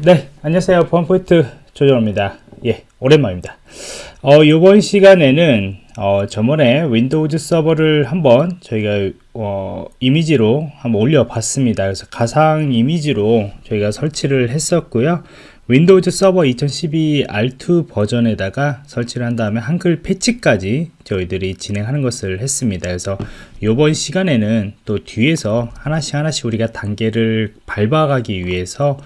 네, 안녕하세요. 보안프로젝트 조정원입니다. 예, 오랜만입니다. 어, 이번 시간에는 어, 저번에 Windows 서버를 한번 저희가 어, 이미지로 한번 올려 봤습니다. 그래서 가상 이미지로 저희가 설치를 했었고요. Windows 서버 2012 R2 버전에다가 설치를 한 다음에 한글 패치까지 저희들이 진행하는 것을 했습니다. 그래서 이번 시간에는 또 뒤에서 하나씩 하나씩 우리가 단계를 밟아가기 위해서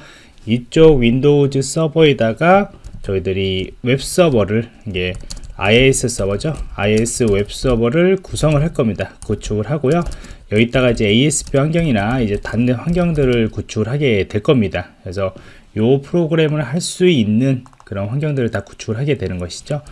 이쪽 Windows 서버에다가 저희들이 웹 서버를 이게 IIS 서버죠. IIS 웹 서버를 구성을 할 겁니다. 구축을 하고요. 여기다가 이제 ASP 환경이나 이제 .NET 환경들을 구축을 하게 될 겁니다. 그래서 요 프로그램을 할 수 있는 그런 환경들을 다 구축을 하게 되는 것이죠.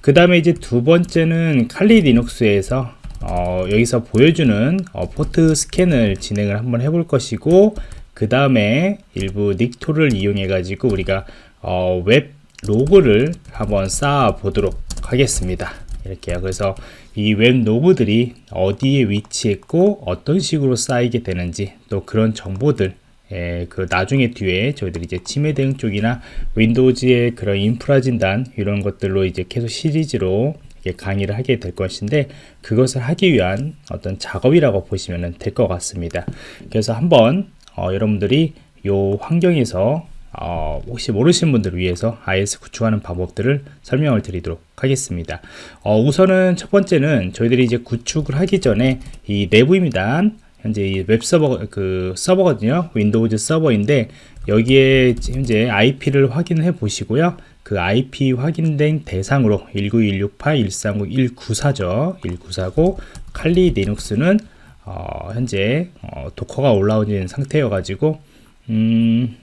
그 다음에 이제 두 번째는 칼리 리눅스에서 어, 여기서 보여주는 어, 포트 스캔을 진행을 한번 해볼 것이고 그 다음에 일부 Nikto를 이용해 가지고 우리가 어, 웹 로그를 한번 쌓아 보도록 하겠습니다 이렇게요 그래서 이 웹 로그들이 어디에 위치했고 어떤 식으로 쌓이게 되는지 또 그런 정보들 예, 그 나중에 뒤에 저희들이 이제 침해 대응 쪽이나 Windows의 그런 인프라 진단 이런 것들로 이제 계속 시리즈로 강의를 하게 될 것인데 그것을 하기 위한 어떤 작업이라고 보시면 될 것 같습니다. 그래서 한번 어, 여러분들이 이 환경에서 어, 혹시 모르시는 분들을 위해서 IIS 구축하는 방법들을 설명을 드리도록 하겠습니다. 어, 우선은 첫 번째는 저희들이 이제 구축을 하기 전에 이 내부입니다. 현재 이 웹 서버 그 서버거든요. Windows 서버인데 여기에 현재 IP를 확인해 보시고요. 그 IP 확인된 대상으로 19168.139.194죠. 194고 칼리 리눅스는 어, 현재 어, 도커가 올라오는 상태여 가지고 음,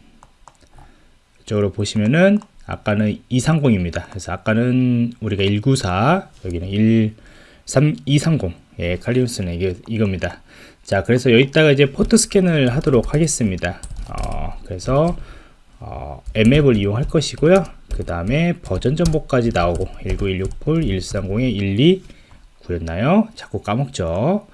이쪽으로 보시면은 아까는 230입니다. 그래서 아까는 우리가 194 여기는 1 3 230 예, 칼리우스는 이게 이겁니다. 자 그래서 여기다가 이제 포트 스캔을 하도록 하겠습니다. 어, 그래서 어, 앱맵을 이용할 것이고요. 그 다음에 버전 정보까지 나오고 19168 130에 12 구였나요? 자꾸 까먹죠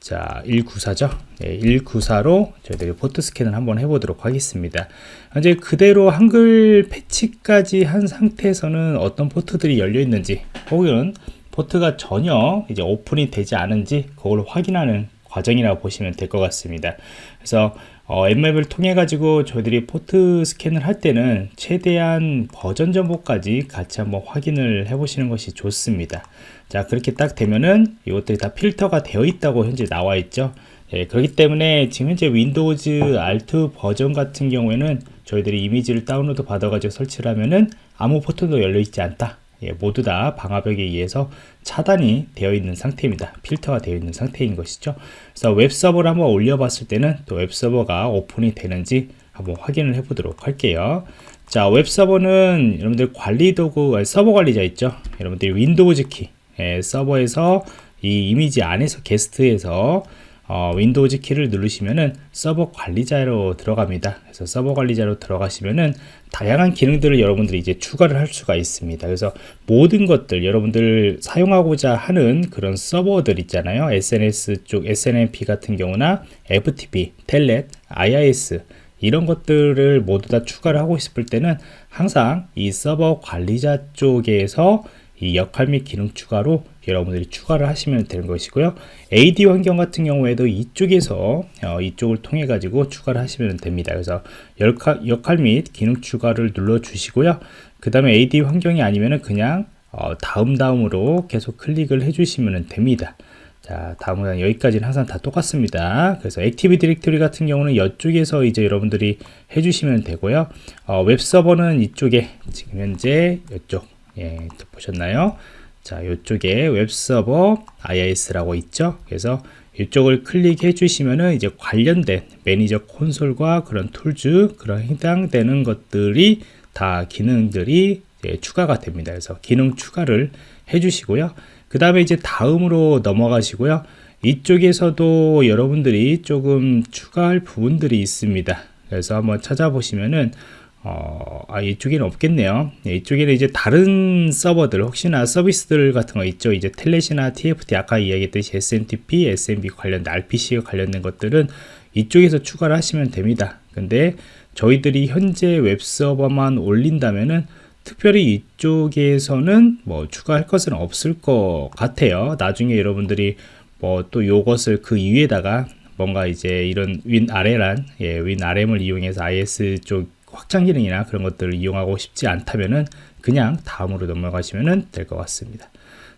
자 194죠? 네, 194로 저희들이 포트 스캔을 한번 해보도록 하겠습니다. 이제 그대로 한글 패치까지 한 상태에서는 어떤 포트들이 열려 있는지 혹은 포트가 전혀 이제 오픈이 되지 않은지 그걸 확인하는 과정이라고 보시면 될 것 같습니다. 그래서 어, Nmap을 통해 가지고 저희들이 포트 스캔을 할 때는 최대한 버전 정보까지 같이 한번 확인을 해 보시는 것이 좋습니다. 자 그렇게 딱 되면은 이것들이 다 필터가 되어 있다고 현재 나와 있죠. 예, 그렇기 때문에 지금 현재 Windows R2 버전 같은 경우에는 저희들이 이미지를 다운로드 받아 가지고 설치를 하면은 아무 포트도 열려 있지 않다 예, 모두 다 방화벽에 의해서 차단이 되어 있는 상태입니다. 필터가 되어 있는 상태인 것이죠. 그래서 웹서버를 한번 올려봤을 때는 또 웹서버가 오픈이 되는지 한번 확인을 해보도록 할게요. 자, 웹서버는 여러분들 관리 도구, 서버 관리자 있죠? 여러분들이 Windows 키, 예, 서버에서 이 이미지 안에서 게스트에서 어, Windows 키를 누르시면은 서버 관리자로 들어갑니다. 그래서 서버 관리자로 들어가시면은 다양한 기능들을 여러분들이 이제 추가를 할 수가 있습니다. 그래서 모든 것들 여러분들 사용하고자 하는 그런 서버들 있잖아요. SNS 쪽 SNMP 같은 경우나 FTP, Telnet, IIS 이런 것들을 모두 다 추가를 하고 싶을 때는 항상 이 서버 관리자 쪽에서 이 역할 및 기능 추가로 여러분들이 추가를 하시면 되는 것이고요. AD 환경 같은 경우에도 이쪽에서 어, 이쪽을 통해 가지고 추가를 하시면 됩니다. 그래서 역할, 역할 및 기능 추가를 눌러 주시고요. 그 다음에 AD 환경이 아니면은 그냥 어, 다음 다음으로 계속 클릭을 해 주시면 됩니다. 자 다음은 여기까지는 항상 다 똑같습니다. 그래서 Active Directory 같은 경우는 이쪽에서 이제 여러분들이 해주시면 되고요. 어, 웹 서버는 이쪽에 지금 현재 이쪽. 예, 보셨나요? 자, 이쪽에 웹서버 IIS라고 있죠. 그래서 이쪽을 클릭해 주시면은 이제 관련된 매니저 콘솔과 그런 tools, 그런 해당되는 것들이 다 기능들이 추가가 됩니다. 그래서 기능 추가를 해 주시고요. 그 다음에 이제 다음으로 넘어가시고요. 이쪽에서도 여러분들이 조금 추가할 부분들이 있습니다. 그래서 한번 찾아보시면은 어, 아, 이쪽에는 없겠네요. 네, 이쪽에는 이제 다른 서버들, 혹시나 서비스들 같은 거 있죠. 이제 텔넷이나 TFT, 아까 이야기했듯이 SMTP, SMB 관련된 RPC와 관련된 것들은 이쪽에서 추가를 하시면 됩니다. 근데 저희들이 현재 웹서버만 올린다면은 특별히 이쪽에서는 뭐 추가할 것은 없을 것 같아요. 나중에 여러분들이 뭐 또 요것을 그 위에다가 뭔가 이제 이런 윈 아래란 예, 윈 RM을 이용해서 IS 쪽 확장 기능이나 그런 것들을 이용하고 싶지 않다면은 그냥 다음으로 넘어가시면 될 것 같습니다.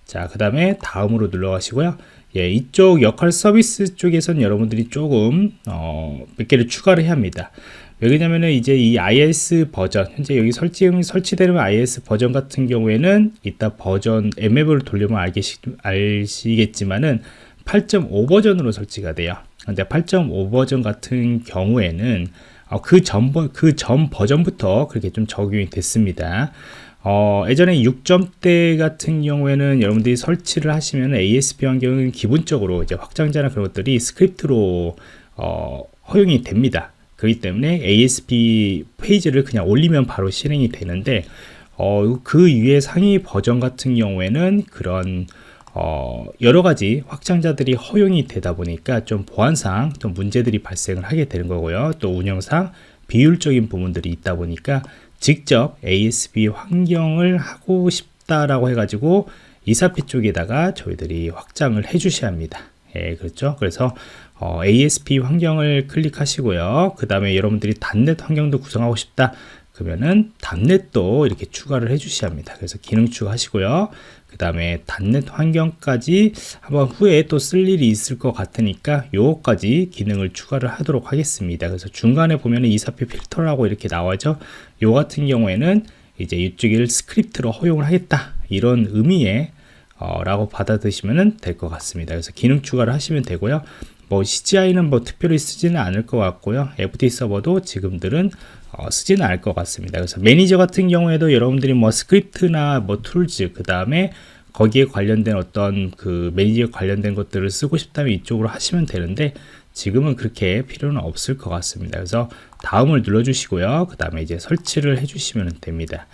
자, 그 다음에 다음으로 눌러가시고요. 예, 이쪽 역할 서비스 쪽에선 여러분들이 조금 어, 몇 개를 추가를 해야 합니다. 왜냐면은 이제 이 iOS 버전 현재 여기 설치 설치되는 iOS 버전 같은 경우에는 이따 버전 앱맵을 돌리면 알겠, 아시겠지만은 8.5 버전으로 설치가 돼요. 근데 8.5 버전 같은 경우에는 어, 그 전 그 전 버전부터 그렇게 좀 적용이 됐습니다. 어, 예전에 6점대 같은 경우에는 여러분들이 설치를 하시면 ASP 환경은 기본적으로 이제 확장자나 그런 것들이 스크립트로 어, 허용이 됩니다. 그렇기 때문에 ASP 페이지를 그냥 올리면 바로 실행이 되는데 어, 그 위에 상위 버전 같은 경우에는 그런 어, 여러 가지 확장자들이 허용이 되다 보니까 좀 보안상 좀 문제들이 발생을 하게 되는 거고요. 또 운영상 비율적인 부분들이 있다 보니까 직접 ASP 환경을 하고 싶다라고 해가지고 이사피 쪽에다가 저희들이 확장을 해 주셔야 합니다. 예, 그렇죠. 그래서 어, ASP 환경을 클릭하시고요. 그 다음에 여러분들이 단넷 환경도 구성하고 싶다. 그러면은 단넷도 이렇게 추가를 해 주셔야 합니다. 그래서 기능 추가하시고요. 그 다음에 .NET 환경까지 한번 후에 또 쓸 일이 있을 것 같으니까 요거까지 기능을 추가를 하도록 하겠습니다. 그래서 중간에 보면은 ISAPI 필터라고 이렇게 나와죠. 요 같은 경우에는 이제 이쪽을 스크립트로 허용을 하겠다. 이런 의미의 어, 라고 받아드시면 될 것 같습니다. 그래서 기능 추가를 하시면 되고요. 뭐 CGI는 뭐 특별히 쓰지는 않을 것 같고요. FTP 서버도 지금들은 어, 쓰지는 않을 것 같습니다. 그래서 매니저 같은 경우에도 여러분들이 뭐 스크립트나 뭐 tools 그 다음에 거기에 관련된 어떤 그 매니저 관련된 것들을 쓰고 싶다면 이쪽으로 하시면 되는데 지금은 그렇게 필요는 없을 것 같습니다. 그래서 다음을 눌러주시고요. 그 다음에 이제 설치를 해주시면 됩니다.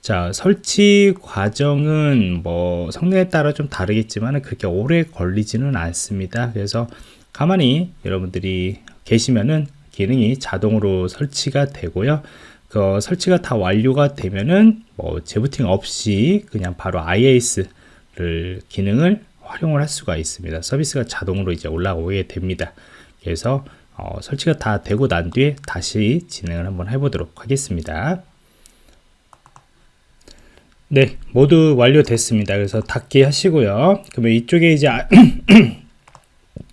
자, 설치 과정은 뭐 성능에 따라 좀 다르겠지만 그렇게 오래 걸리지는 않습니다. 그래서 가만히 여러분들이 계시면은 기능이 자동으로 설치가 되고요. 그 설치가 다 완료가 되면은 뭐 재부팅 없이 그냥 바로 IAS를 기능을 활용을 할 수가 있습니다. 서비스가 자동으로 이제 올라오게 됩니다. 그래서 어, 설치가 다 되고 난 뒤에 다시 진행을 한번 해보도록 하겠습니다. 네, 모두 완료됐습니다. 그래서 닫기 하시고요. 그러면 이쪽에 이제 아,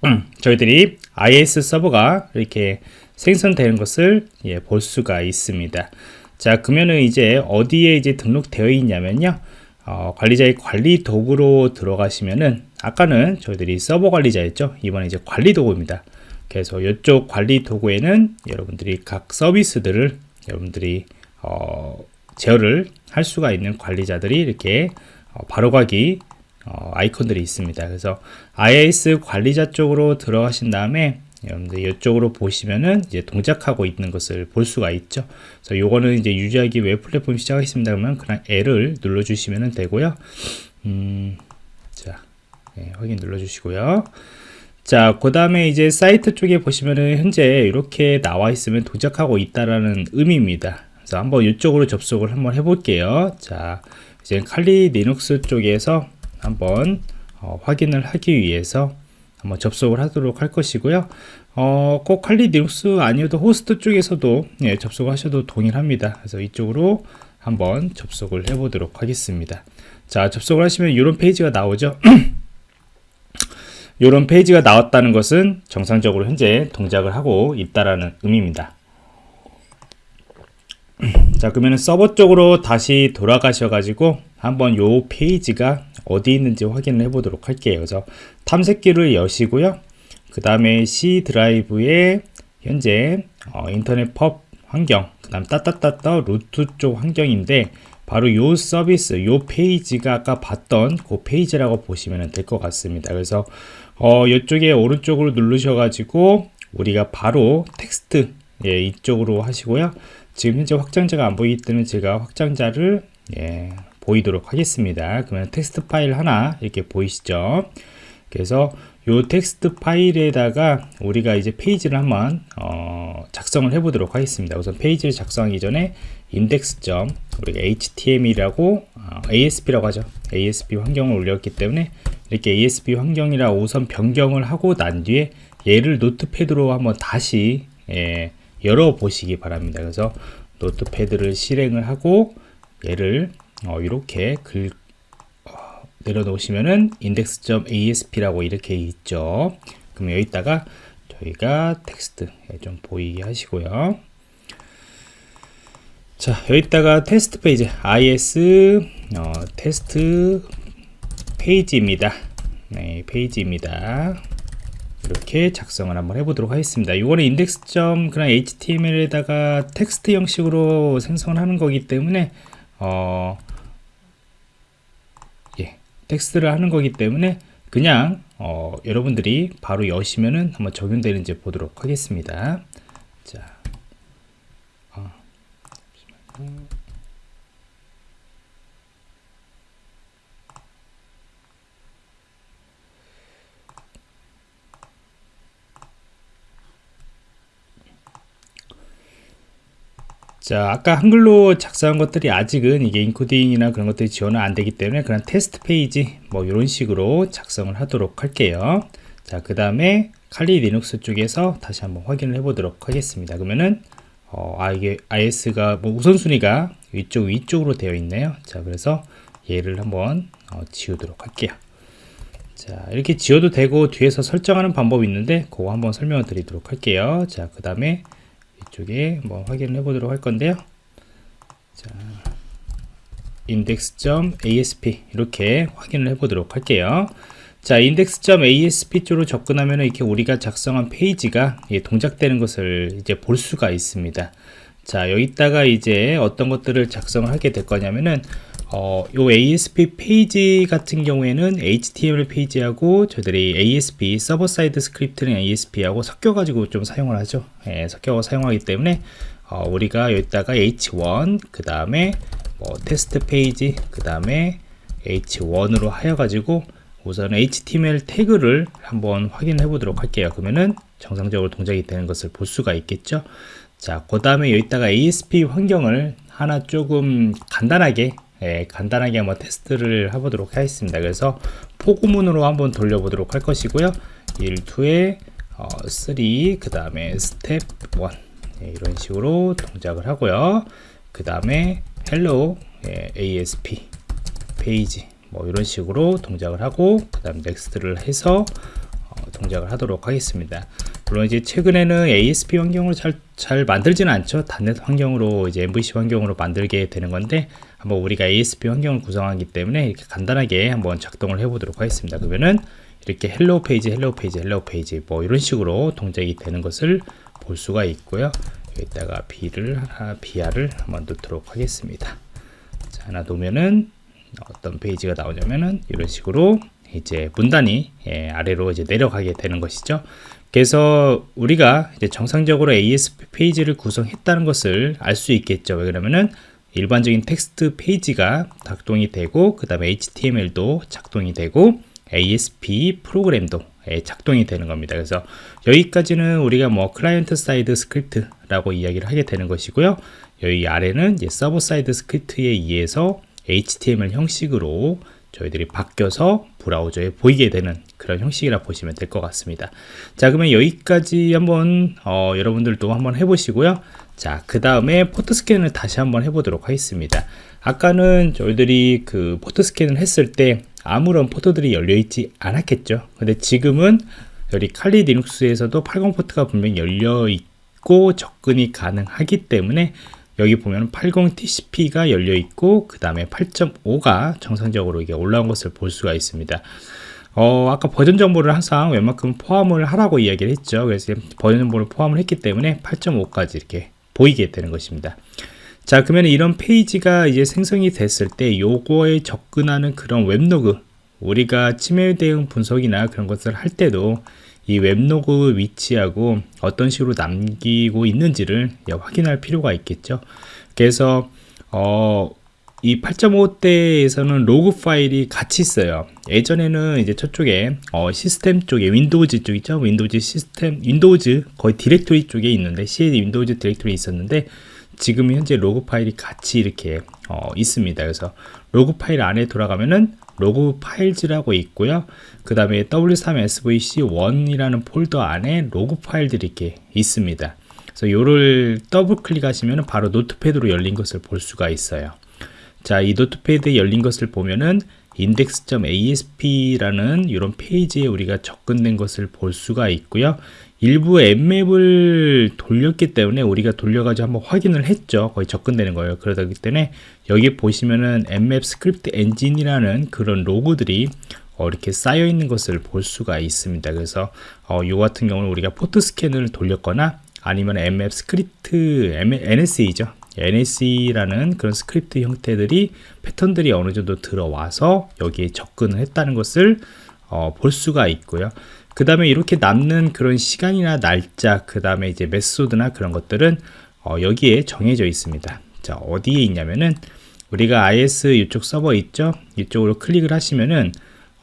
저희들이 IS 서버가 이렇게 생성되는 것을 예, 볼 수가 있습니다. 자, 그러면은 이제 어디에 이제 등록되어 있냐면요. 어, 관리자의 관리 도구로 들어가시면은 아까는 저희들이 서버 관리자였죠. 이번에 이제 관리 도구입니다. 그래서 이쪽 관리 도구에는 여러분들이 각 서비스들을 여러분들이 어, 제어를 할 수가 있는 관리자들이 이렇게 어, 바로가기 어, 아이콘들이 있습니다. 그래서 IIS 관리자 쪽으로 들어가신 다음에 여러분들 이쪽으로 보시면은 이제 동작하고 있는 것을 볼 수가 있죠. 그래서 요거는 이제 유지하기 웹 플랫폼 시작하겠습니다. 그러면 그냥 L을 눌러주시면 되고요. 음, 자, 네, 확인 눌러주시고요. 자, 그 다음에 이제 사이트 쪽에 보시면은 현재 이렇게 나와 있으면 동작하고 있다라는 의미입니다. 그래서 한번 이쪽으로 접속을 한번 해볼게요. 자, 이제 Kali Linux 쪽에서 한번 어, 확인을 하기 위해서 한번 접속을 하도록 할 것이고요. 어, 꼭 Kali Linux 아니어도 호스트 쪽에서도 예, 접속하셔도 동일합니다. 그래서 이쪽으로 한번 접속을 해 보도록 하겠습니다. 자, 접속을 하시면 이런 페이지가 나오죠. 이런 페이지가 나왔다는 것은 정상적으로 현재 동작을 하고 있다라는 의미입니다. 자, 그러면 서버 쪽으로 다시 돌아가셔 가지고 한번 요 페이지가 어디 있는지 확인을 해 보도록 할게요. 그래서 탐색기를 여시고요. 그 다음에 C 드라이브에 현재 어, Inetpub 환경, 그 다음 따따따따 루트 쪽 환경인데 바로 요 서비스, 요 페이지가 아까 봤던 그 페이지라고 보시면 될 것 같습니다. 그래서 어, 이쪽에 오른쪽으로 누르셔 가지고 우리가 바로 텍스트 예, 이쪽으로 하시고요. 지금 현재 확장자가 안 보이기 때문에 제가 확장자를 예, 보이도록 하겠습니다. 그러면 텍스트 파일 하나 이렇게 보이시죠? 그래서 요 텍스트 파일에다가 우리가 이제 페이지를 한번 어, 작성을 해 보도록 하겠습니다. 우선 페이지를 작성하기 전에 index 점 우리가 html이라고 어, ASP라고 하죠. ASP 환경을 올렸기 때문에 이렇게 ASP 환경이라 우선 변경을 하고 난 뒤에 얘를 Notepad로 한번 다시 예, 열어 보시기 바랍니다. 그래서 Notepad를 실행을 하고 얘를 어, 이렇게 끌어 내려놓으시면은 index.asp라고 이렇게 있죠. 그럼 여기다가 저희가 텍스트 좀 보이게 하시고요. 자, 여기다가 테스트 페이지 is 어, 테스트 페이지입니다. 네, 페이지입니다. 이렇게 작성을 한번 해보도록 하겠습니다. 이거는 index 점 그냥 HTML에다가 텍스트 형식으로 생성을 하는 거기 때문에 어, 텍스트를 하는 거기 때문에 그냥 어, 여러분들이 바로 여시면은 한번 적용되는지 보도록 하겠습니다. 자, 어, 자 아까 한글로 작성한 것들이 아직은 이게 인코딩이나 그런 것들이 지원은 안 되기 때문에 그냥 테스트 페이지 뭐 이런 식으로 작성을 하도록 할게요. 자그 다음에 Kali Linux 쪽에서 다시 한번 확인을 해 보도록 하겠습니다. 그러면은 어, 아 이게 IIS가 뭐 우선순위가 위쪽 위쪽으로 되어 있네요. 자 그래서 얘를 한번 어, 지우도록 할게요. 자 이렇게 지워도 되고 뒤에서 설정하는 방법이 있는데 그거 한번 설명을 드리도록 할게요. 자 그 다음에 이쪽에 뭐 확인을 해 보도록 할 건데요. 자 index.asp 이렇게 확인을 해 보도록 할게요. 자 index.asp 쪽으로 접근하면 이렇게 우리가 작성한 페이지가 동작되는 것을 이제 볼 수가 있습니다. 자 여기다가 이제 어떤 것들을 작성을 하게 될 거냐면은 어, 요 ASP 페이지 같은 경우에는 HTML 페이지하고 저희들이 ASP 서버 사이드 스크립트는 ASP하고 섞여가지고 좀 사용을 하죠. 예, 섞여 사용하기 때문에 어, 우리가 여기다가 H1 그 다음에 뭐 테스트 페이지 그 다음에 H1으로 하여가지고 우선 HTML 태그를 한번 확인해 보도록 할게요. 그러면은 정상적으로 동작이 되는 것을 볼 수가 있겠죠. 자, 그 다음에 여기다가 ASP 환경을 하나 조금 간단하게 예, 간단하게 한번 테스트를 해보도록 하겠습니다. 그래서 for 구문으로 한번 돌려보도록 할 것이고요. 1, 2에 어, 3, 그 다음에 스텝 1 예, 이런 식으로 동작을 하고요. 그 다음에 hello 예, ASP 페이지 뭐 이런 식으로 동작을 하고 그 다음 next를 해서 어, 동작을 하도록 하겠습니다. 물론 이제 최근에는 ASP 환경을 잘, 잘 만들지는 않죠. .NET 환경으로 이제 MVC 환경으로 만들게 되는 건데 한번 우리가 ASP 환경을 구성하기 때문에 이렇게 간단하게 한번 작동을 해 보도록 하겠습니다. 그러면은 이렇게 hello 페이지, hello 페이지, hello 페이지 뭐 이런 식으로 동작이 되는 것을 볼 수가 있고요. 여기다가 B를 하나, BR을 한번 넣도록 하겠습니다. 자, 하나 넣으면은 어떤 페이지가 나오냐면은 이런 식으로 이제 문단이 예, 아래로 이제 내려가게 되는 것이죠. 그래서 우리가 이제 정상적으로 ASP 페이지를 구성했다는 것을 알 수 있겠죠. 왜 그러면은 일반적인 텍스트 페이지가 작동이 되고 그 다음에 HTML도 작동이 되고 ASP 프로그램도 예, 작동이 되는 겁니다. 그래서 여기까지는 우리가 뭐 client side script라고 이야기를 하게 되는 것이고요. 여기 아래는 이제 server side script에 의해서 HTML 형식으로 저희들이 바뀌어서 브라우저에 보이게 되는 그런 형식이라 보시면 될 것 같습니다. 자, 그러면 여기까지 한번 어, 여러분들도 한번 해보시고요. 자, 그 다음에 port scan을 다시 한번 해보도록 하겠습니다. 아까는 저희들이 그 port scan을 했을 때 아무런 port들이 열려 있지 않았겠죠. 근데 지금은 여기 칼리 리눅스에서도 80 port가 분명히 열려 있고 접근이 가능하기 때문에 여기 보면 80TCP가 열려 있고 그 다음에 8.5가 정상적으로 이게 올라온 것을 볼 수가 있습니다. 어, 아까 버전 정보를 항상 웬만큼 포함을 하라고 이야기를 했죠. 그래서 버전 정보를 포함을 했기 때문에 8.5까지 이렇게 보이게 되는 것입니다. 자, 그러면 이런 페이지가 이제 생성이 됐을 때 요거에 접근하는 그런 web log 우리가 침해 대응 분석이나 그런 것을 할 때도 이 web log 위치하고 어떤 식으로 남기고 있는지를 확인할 필요가 있겠죠. 그래서 어, 이 8.5대에서는 로그 파일이 같이 있어요. 예전에는 이제 저쪽에 어, 시스템 쪽에 Windows 쪽 있죠. Windows 시스템 Windows 거의 directory 쪽에 있는데 C Windows directory 있었는데 지금 현재 로그 파일이 같이 이렇게 어, 있습니다. 그래서 로그 파일 안에 들어가면은 log files라고 있고요. 그 다음에 W3SVC1이라는 폴더 안에 로그 파일들이 이렇게 있습니다. 그래서 요를 더블 클릭하시면 바로 Notepad로 열린 것을 볼 수가 있어요. 자, 이 Notepad에 열린 것을 보면은 index.asp라는 이런 페이지에 우리가 접근된 것을 볼 수가 있고요. 일부 Nmap을 돌렸기 때문에 우리가 돌려가지고 한번 확인을 했죠. 거의 접근되는 거예요. 그러기 때문에 여기 보시면은 Nmap script engine이라는 그런 log들이 어, 이렇게 쌓여 있는 것을 볼 수가 있습니다. 그래서 어, 요 같은 경우는 우리가 port scan을 돌렸거나 아니면 Nmap script NSE죠. NSE라는 그런 스크립트 형태들이 패턴들이 어느 정도 들어와서 여기에 접근을 했다는 것을 어, 볼 수가 있고요. 그 다음에 이렇게 남는 그런 시간이나 날짜, 그 다음에 이제 method나 그런 것들은 어, 여기에 정해져 있습니다. 자, 어디에 있냐면은 우리가 IIS 이쪽 서버 있죠? 이쪽으로 클릭을 하시면은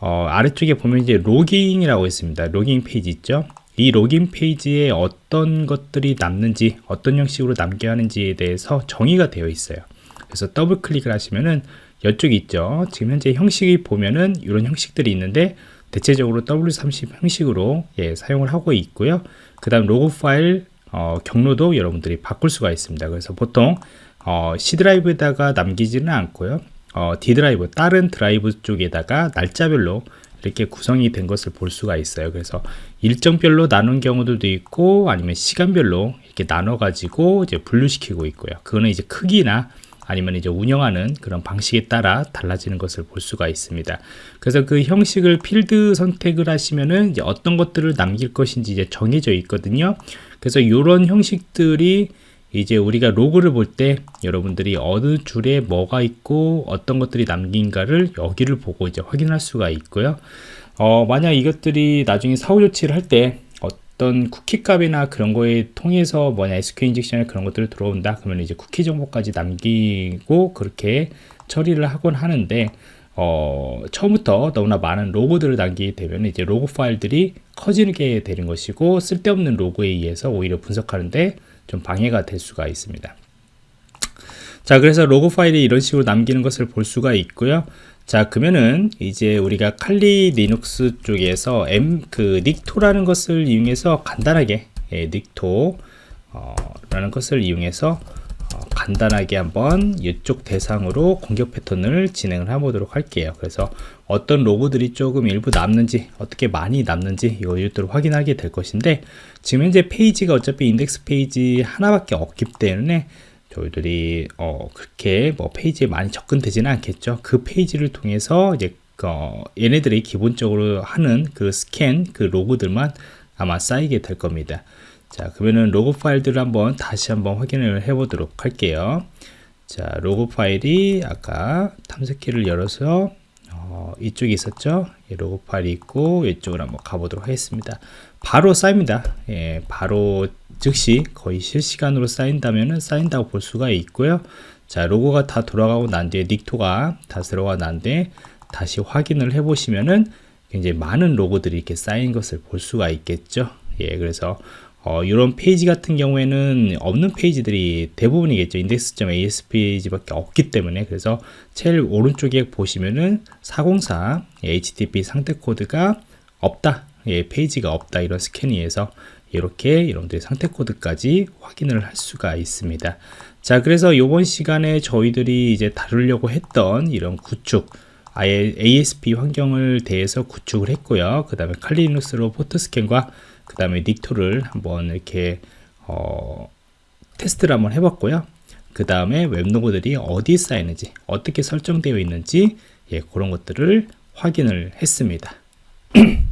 어, 아래쪽에 보면 이제 logging이라고 있습니다. logging 페이지 있죠? 이 logging 페이지에 어떤 것들이 남는지, 어떤 형식으로 남겨야 하는지에 대해서 정의가 되어 있어요. 그래서 더블 클릭을 하시면은 이쪽 있죠? 지금 현재 형식이 보면은 이런 형식들이 있는데 대체적으로 W3C 형식으로 예, 사용을 하고 있고요. 그 다음 로그 파일 어, 경로도 여러분들이 바꿀 수가 있습니다. 그래서 보통 어, C 드라이브에다가 남기지는 않고요. 어, D 드라이브, 다른 드라이브 쪽에다가 날짜별로 이렇게 구성이 된 것을 볼 수가 있어요. 그래서 일정별로 나눈 경우들도 있고 아니면 시간별로 이렇게 나눠 가지고 이제 분류시키고 있고요. 그거는 이제 크기나 아니면 이제 운영하는 그런 방식에 따라 달라지는 것을 볼 수가 있습니다. 그래서 그 형식을 필드 선택을 하시면은 이제 어떤 것들을 남길 것인지 이제 정해져 있거든요. 그래서 이런 형식들이 이제 우리가 로그를 볼 때 여러분들이 어느 줄에 뭐가 있고 어떤 것들이 남긴가를 여기를 보고 이제 확인할 수가 있고요. 어, 만약 이것들이 나중에 사후 조치를 할 때 어떤 쿠키 값이나 그런 거에 통해서 뭐냐 SQL 인젝션에 그런 것들을 들어온다 그러면 이제 쿠키 정보까지 남기고 그렇게 처리를 하곤 하는데 어, 처음부터 너무나 많은 로고들을 남기게 되면 이제 로고 파일들이 커지게 되는 것이고 쓸데없는 로고에 의해서 오히려 분석하는데 좀 방해가 될 수가 있습니다. 자, 그래서 로고 파일이 이런 식으로 남기는 것을 볼 수가 있고요. 자 그러면은 이제 우리가 칼리 리눅스 쪽에서 M 그 닉토라는 것을 이용해서 간단하게 예, 닉토 어, 라는 것을 이용해서 어, 간단하게 한번 이쪽 대상으로 공격 패턴을 진행을 해보도록 할게요 그래서 어떤 log들이 조금 일부 남는지 어떻게 많이 남는지 이것들을 확인하게 될 것인데 지금 현재 페이지가 어차피 인덱스 페이지 하나밖에 없기 때문에 저희들이 어, 그렇게 뭐 페이지에 많이 접근되지는 않겠죠. 그 페이지를 통해서 이제 어, 얘네들이 기본적으로 하는 그 스캔 그 log들만 아마 쌓이게 될 겁니다. 자 그러면은 로그 파일들을 한번 다시 한번 확인을 해 보도록 할게요. 자 로그 파일이 아까 탐색기를 열어서 어, 이쪽에 있었죠. 예, 로그 파일이 있고 이쪽으로 한번 가보도록 하겠습니다. 바로 쌓입니다. 예, 바로 즉시 거의 실시간으로 쌓인다면 쌓인다고 볼 수가 있고요. 자, log가 다 돌아가고 난 뒤에 Nikto가 다 돌아가 난 뒤에 다시 확인을 해 보시면은 굉장히 많은 log들이 이렇게 쌓인 것을 볼 수가 있겠죠. 예, 그래서 어, 이런 페이지 같은 경우에는 없는 페이지들이 대부분이겠죠. index.asp 페이지밖에 없기 때문에 그래서 제일 오른쪽에 보시면은 404 HTTP 상태 코드가 없다. 예, 페이지가 없다. 이런 scanning에서 이렇게 여러분들의 상태 코드까지 확인을 할 수가 있습니다. 자, 그래서 이번 시간에 저희들이 이제 다루려고 했던 이런 구축, 아예 ASP 환경을 대해서 구축을 했고요. 그 다음에 칼리눅스로 포트 스캔과 그 다음에 닉토를 한번 이렇게 어, 테스트를 한번 해봤고요. 그 다음에 웹로그들이 어디에 쌓이는지, 어떻게 설정되어 있는지, 예, 그런 것들을 확인을 했습니다.